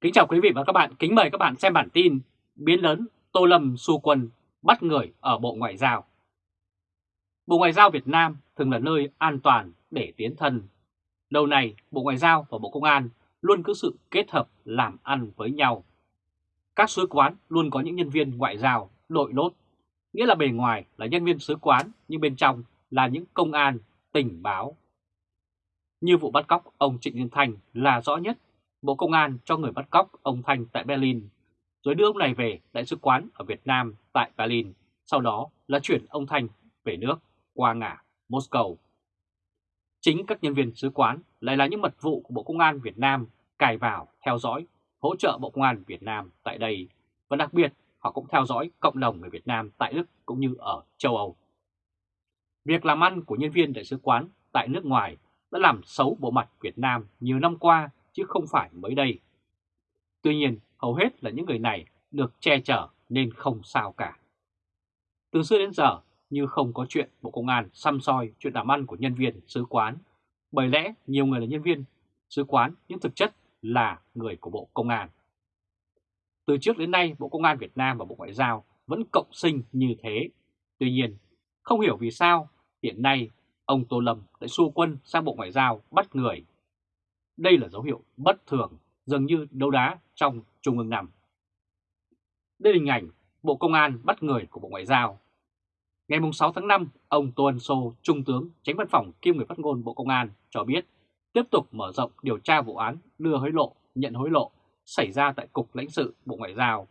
Kính chào quý vị và các bạn, kính mời các bạn xem bản tin Biến lớn Tô Lâm xu quân bắt người ở Bộ Ngoại giao Bộ Ngoại giao Việt Nam thường là nơi an toàn để tiến thân. Lâu nay, Bộ Ngoại giao và Bộ Công an luôn cứ sự kết hợp làm ăn với nhau. Các sứ quán luôn có những nhân viên ngoại giao đội lốt, nghĩa là bề ngoài là nhân viên sứ quán nhưng bên trong là những công an, tình báo. Như vụ bắt cóc ông Trịnh Nhân Thành là rõ nhất Bộ Công an cho người bắt cóc ông Thanh tại Berlin, rồi đưa ông này về Đại sứ quán ở Việt Nam tại Berlin, sau đó là chuyển ông Thanh về nước qua ngã Moscow. Chính các nhân viên sứ quán lại là những mật vụ của Bộ Công an Việt Nam cài vào, theo dõi, hỗ trợ Bộ Công an Việt Nam tại đây, và đặc biệt họ cũng theo dõi cộng đồng người Việt Nam tại Đức cũng như ở châu Âu. Việc làm ăn của nhân viên đại sứ quán tại nước ngoài đã làm xấu bộ mặt Việt Nam nhiều năm qua chứ không phải mới đây. Tuy nhiên, hầu hết là những người này được che chở nên không sao cả. Từ xưa đến giờ, như không có chuyện Bộ Công an xăm soi chuyện làm ăn của nhân viên sứ quán, bởi lẽ nhiều người là nhân viên sứ quán nhưng thực chất là người của Bộ Công an. Từ trước đến nay, Bộ Công an Việt Nam và Bộ Ngoại giao vẫn cộng sinh như thế. Tuy nhiên, không hiểu vì sao hiện nay ông Tô Lâm lại xua quân sang Bộ Ngoại giao bắt người đây là dấu hiệu bất thường, dường như đấu đá trong Trung ương nằm. Đây là hình ảnh Bộ Công an bắt người của Bộ Ngoại giao. Ngày 6 tháng 5, ông Tô Ân Sô, Trung tướng, tránh văn phòng kiêm người phát ngôn Bộ Công an cho biết tiếp tục mở rộng điều tra vụ án đưa hối lộ, nhận hối lộ xảy ra tại Cục lãnh sự Bộ Ngoại giao.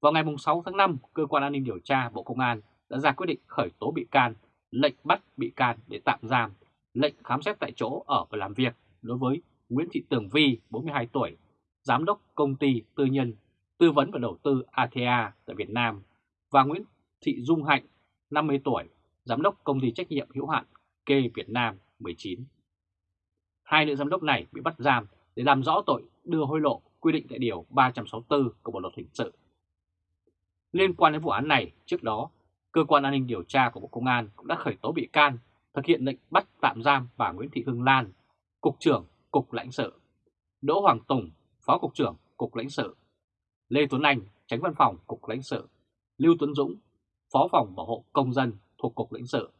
Vào ngày 6 tháng 5, Cơ quan An ninh Điều tra Bộ Công an đã ra quyết định khởi tố bị can, lệnh bắt bị can để tạm giam, lệnh khám xét tại chỗ ở và làm việc đối với Nguyễn Thị Tường Vi, 42 tuổi, Giám đốc công ty tư nhân tư vấn và đầu tư ATA tại Việt Nam và Nguyễn Thị Dung Hạnh, 50 tuổi, Giám đốc công ty trách nhiệm hữu hạn Kê Việt Nam 19. Hai nữ giám đốc này bị bắt giam để làm rõ tội đưa hối lộ quy định tại Điều 364 của Bộ Luật Hình sự. Liên quan đến vụ án này, trước đó, Cơ quan An ninh Điều tra của Bộ Công an cũng đã khởi tố bị can, thực hiện lệnh bắt tạm giam bà Nguyễn Thị Hương Lan, Cục trưởng Cục lãnh sự, Đỗ Hoàng Tùng, Phó Cục trưởng Cục lãnh sự, Lê Tuấn Anh, Tránh Văn phòng Cục lãnh sự, Lưu Tuấn Dũng, Phó phòng Bảo hộ Công dân thuộc Cục lãnh sự,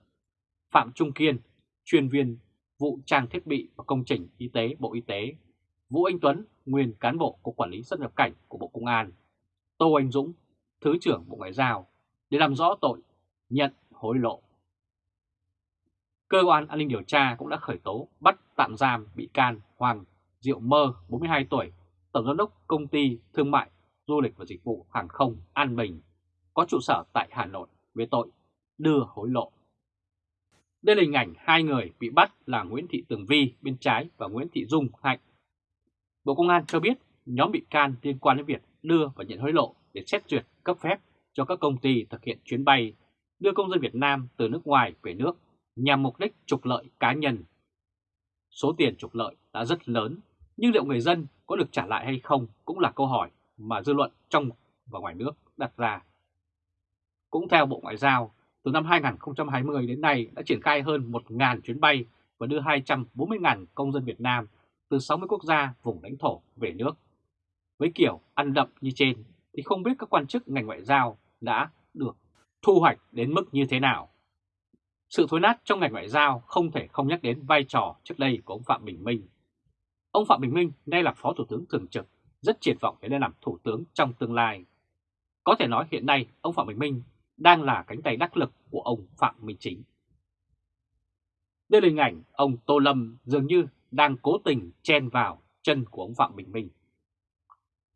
Phạm Trung Kiên, chuyên viên vụ trang thiết bị và công trình y tế Bộ Y tế, Vũ Anh Tuấn, nguyên cán bộ Cục Quản lý xuất nhập cảnh của Bộ Công an, Tô Anh Dũng, Thứ trưởng Bộ Ngoại giao để làm rõ tội nhận hối lộ. Cơ quan an ninh điều tra cũng đã khởi tố bắt tạm giam bị can Hoàng Diệu Mơ, 42 tuổi, Tổng giám đốc công ty thương mại, du lịch và dịch vụ hàng không An Bình, có trụ sở tại Hà Nội về tội đưa hối lộ. Đây là hình ảnh hai người bị bắt là Nguyễn Thị Tường Vi bên trái và Nguyễn Thị Dung Hạnh. Bộ Công an cho biết nhóm bị can liên quan đến việc đưa và nhận hối lộ để xét duyệt cấp phép cho các công ty thực hiện chuyến bay đưa công dân Việt Nam từ nước ngoài về nước nhằm mục đích trục lợi cá nhân. Số tiền trục lợi đã rất lớn, nhưng liệu người dân có được trả lại hay không cũng là câu hỏi mà dư luận trong và ngoài nước đặt ra. Cũng theo Bộ Ngoại giao, từ năm 2020 đến nay đã triển khai hơn 1.000 chuyến bay và đưa 240.000 công dân Việt Nam từ 60 quốc gia vùng lãnh thổ về nước. Với kiểu ăn đậm như trên thì không biết các quan chức ngành ngoại giao đã được thu hoạch đến mức như thế nào. Sự thối nát trong ngành ngoại giao không thể không nhắc đến vai trò trước đây của ông Phạm Bình Minh. Ông Phạm Bình Minh nay là Phó Thủ tướng Thường trực, rất triển vọng để lên làm Thủ tướng trong tương lai. Có thể nói hiện nay ông Phạm Bình Minh đang là cánh tay đắc lực của ông Phạm Minh Chính. Đây là hình ảnh ông Tô Lâm dường như đang cố tình chen vào chân của ông Phạm Bình Minh.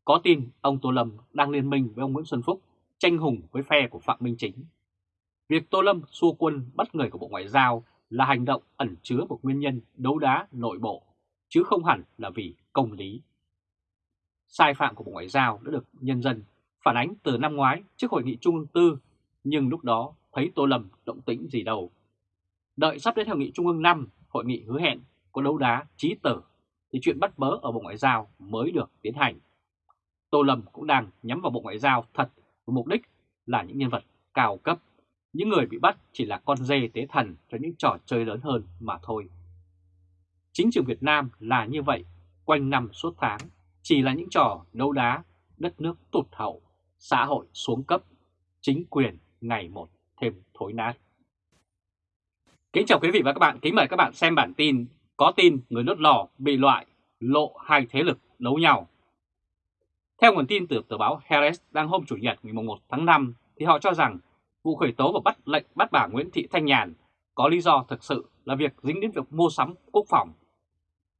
Có tin ông Tô Lâm đang liên minh với ông Nguyễn Xuân Phúc tranh hùng với phe của Phạm Minh Chính Việc Tô Lâm xua quân bắt người của Bộ Ngoại giao là hành động ẩn chứa một nguyên nhân đấu đá nội bộ, chứ không hẳn là vì công lý. Sai phạm của Bộ Ngoại giao đã được nhân dân phản ánh từ năm ngoái trước hội nghị Trung ương Tư, nhưng lúc đó thấy Tô Lâm động tĩnh gì đâu. Đợi sắp đến hội nghị Trung ương 5, hội nghị hứa hẹn có đấu đá trí tử, thì chuyện bắt bớ ở Bộ Ngoại giao mới được tiến hành. Tô Lâm cũng đang nhắm vào Bộ Ngoại giao thật với mục đích là những nhân vật cao cấp những người bị bắt chỉ là con dê tế thần cho những trò chơi lớn hơn mà thôi. Chính trường Việt Nam là như vậy, quanh năm suốt tháng, chỉ là những trò đấu đá, đất nước tụt hậu, xã hội xuống cấp, chính quyền ngày một thêm thối nát. Kính chào quý vị và các bạn, kính mời các bạn xem bản tin có tin người đốt lò bị loại, lộ hai thế lực đấu nhau. Theo nguồn tin từ tờ báo Harris đăng hôm Chủ nhật ngày 1 tháng 5 thì họ cho rằng vụ khởi tố và bắt lệnh bắt bà Nguyễn Thị Thanh Nhàn có lý do thực sự là việc dính đến việc mua sắm quốc phòng.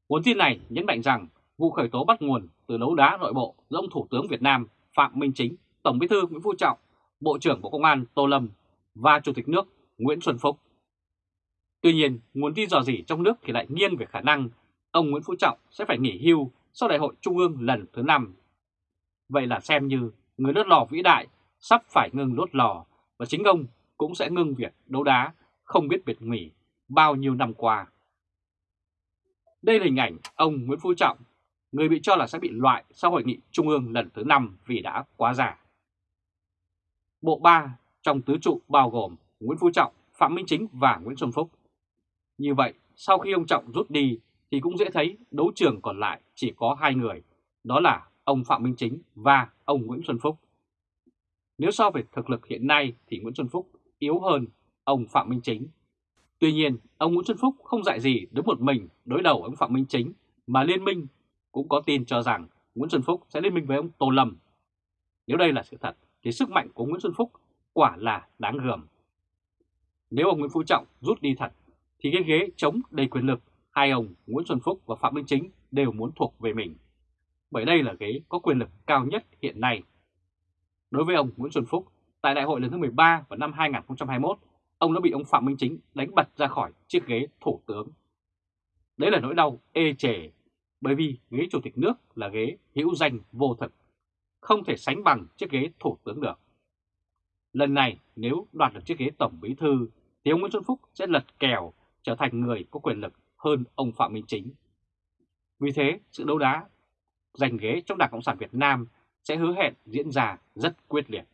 Nguồn tin này nhấn mạnh rằng vụ khởi tố bắt nguồn từ đấu đá nội bộ giữa ông Thủ tướng Việt Nam Phạm Minh Chính, Tổng bí thư Nguyễn Phú Trọng, Bộ trưởng Bộ Công an Tô Lâm và Chủ tịch nước Nguyễn Xuân Phúc. Tuy nhiên, nguồn tin dò dỉ trong nước thì lại nghiêng về khả năng ông Nguyễn Phú Trọng sẽ phải nghỉ hưu sau đại hội Trung ương lần thứ 5. Vậy là xem như người đốt lò vĩ đại sắp phải ngừng đốt lò và chính ông cũng sẽ ngưng việc đấu đá không biết biệt nghỉ bao nhiêu năm qua. Đây là hình ảnh ông Nguyễn Phú Trọng, người bị cho là sẽ bị loại sau hội nghị Trung ương lần thứ 5 vì đã quá già. Bộ 3 trong tứ trụ bao gồm Nguyễn Phú Trọng, Phạm Minh Chính và Nguyễn Xuân Phúc. Như vậy, sau khi ông Trọng rút đi thì cũng dễ thấy đấu trường còn lại chỉ có hai người, đó là ông Phạm Minh Chính và ông Nguyễn Xuân Phúc. Nếu so về thực lực hiện nay thì Nguyễn Xuân Phúc yếu hơn ông Phạm Minh Chính. Tuy nhiên, ông Nguyễn Xuân Phúc không dạy gì đứng một mình đối đầu ông Phạm Minh Chính mà liên minh cũng có tin cho rằng Nguyễn Xuân Phúc sẽ liên minh với ông Tô Lâm. Nếu đây là sự thật thì sức mạnh của Nguyễn Xuân Phúc quả là đáng gờm. Nếu ông Nguyễn Phú Trọng rút đi thật thì cái ghế chống đầy quyền lực hai ông Nguyễn Xuân Phúc và Phạm Minh Chính đều muốn thuộc về mình. Bởi đây là ghế có quyền lực cao nhất hiện nay. Đối với ông Nguyễn Xuân Phúc, tại đại hội lần thứ 13 vào năm 2021, ông đã bị ông Phạm Minh Chính đánh bật ra khỏi chiếc ghế thủ tướng. Đấy là nỗi đau ê chề, bởi vì ghế chủ tịch nước là ghế hữu danh vô thực, không thể sánh bằng chiếc ghế thủ tướng được. Lần này nếu đoạt được chiếc ghế tổng bí thư thì ông Nguyễn Xuân Phúc sẽ lật kèo trở thành người có quyền lực hơn ông Phạm Minh Chính. Vì thế, sự đấu đá giành ghế trong Đảng Cộng sản Việt Nam sẽ hứa hẹn diễn ra rất quyết liệt.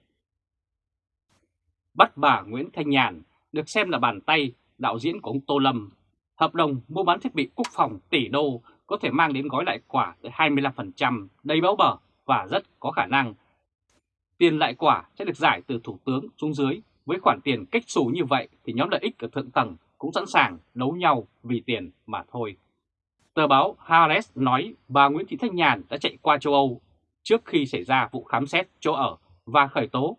Bắt bà Nguyễn Thanh Nhàn được xem là bàn tay đạo diễn của ông Tô Lâm. Hợp đồng mua bán thiết bị quốc phòng tỷ đô có thể mang đến gói lại quả tới 25% đầy báo bờ và rất có khả năng. Tiền lại quả sẽ được giải từ Thủ tướng xuống dưới. Với khoản tiền cách xù như vậy thì nhóm lợi ích ở thượng tầng cũng sẵn sàng đấu nhau vì tiền mà thôi. Tờ báo Harris nói bà Nguyễn Thị Thanh Nhàn đã chạy qua châu Âu trước khi xảy ra vụ khám xét chỗ ở và khởi tố.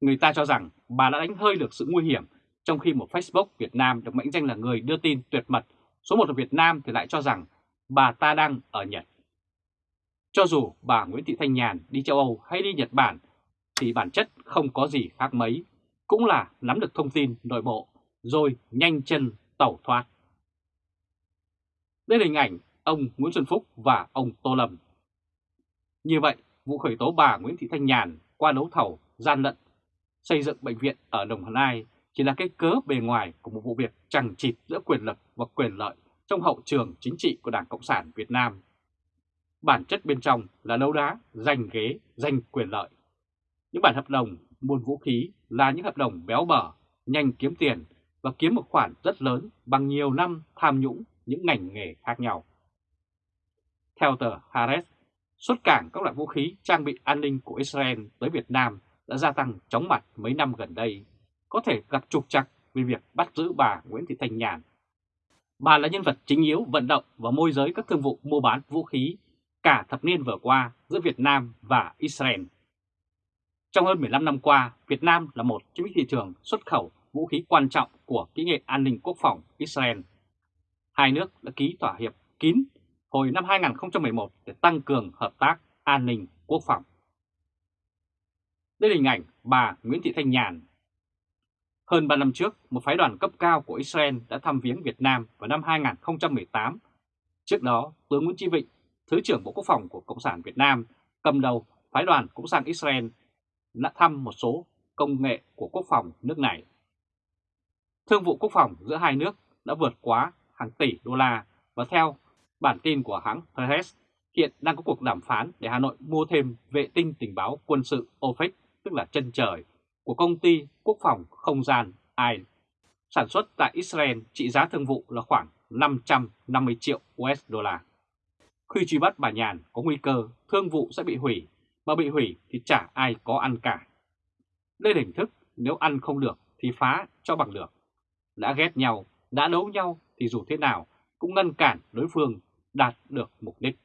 Người ta cho rằng bà đã đánh hơi được sự nguy hiểm trong khi một Facebook Việt Nam được mệnh danh là người đưa tin tuyệt mật số một ở Việt Nam thì lại cho rằng bà ta đang ở Nhật. Cho dù bà Nguyễn Thị Thanh Nhàn đi châu Âu hay đi Nhật Bản thì bản chất không có gì khác mấy, cũng là nắm được thông tin nội bộ rồi nhanh chân tẩu thoát. Đây là hình ảnh ông Nguyễn Xuân Phúc và ông Tô Lâm. Như vậy, vụ khởi tố bà Nguyễn Thị Thanh Nhàn qua đấu thầu gian lận xây dựng bệnh viện ở Đồng Nai chỉ là cái cớ bề ngoài của một vụ việc chẳng chịt giữa quyền lực và quyền lợi trong hậu trường chính trị của Đảng Cộng sản Việt Nam. Bản chất bên trong là đấu đá, giành ghế, giành quyền lợi. Những bản hợp đồng buôn vũ khí là những hợp đồng béo bở, nhanh kiếm tiền và kiếm một khoản rất lớn bằng nhiều năm tham nhũng những ngành nghề khác nhau. Theo tờ Harris, xuất cảng các loại vũ khí trang bị an ninh của Israel tới Việt Nam đã gia tăng chóng mặt mấy năm gần đây, có thể gặp trục trặc vì việc bắt giữ bà Nguyễn Thị Thanh Nhàn. Bà là nhân vật chính yếu vận động và môi giới các thương vụ mua bán vũ khí cả thập niên vừa qua giữa Việt Nam và Israel. Trong hơn 15 năm qua, Việt Nam là một trong những thị trường xuất khẩu vũ khí quan trọng của kỹ nghệ an ninh quốc phòng Israel. Hai nước đã ký thỏa hiệp kín hồi năm 2011 để tăng cường hợp tác an ninh quốc phòng. Đây là hình ảnh bà Nguyễn Thị Thanh Nhàn. Hơn 3 năm trước, một phái đoàn cấp cao của Israel đã thăm viếng Việt Nam vào năm 2018. Trước đó, tướng Nguyễn Chí Vịnh, Thứ trưởng Bộ Quốc phòng của Cộng sản Việt Nam, cầm đầu phái đoàn cũng sang Israel đã thăm một số công nghệ của quốc phòng nước này. Thương vụ quốc phòng giữa hai nước đã vượt quá hàng tỷ đô la và theo bản tin của hãng Press, hiện đang có cuộc đàm phán để Hà Nội mua thêm vệ tinh tình báo quân sự OPEC, tức là chân trời, của công ty quốc phòng không gian AI, sản xuất tại Israel trị giá thương vụ là khoảng 550 triệu USD. Khi truy bắt bà Nhàn có nguy cơ thương vụ sẽ bị hủy, mà bị hủy thì chả ai có ăn cả. Đây là hình thức nếu ăn không được thì phá cho bằng được. Đã ghét nhau, đã đấu nhau thì dù thế nào cũng ngăn cản đối phương đạt được mục đích.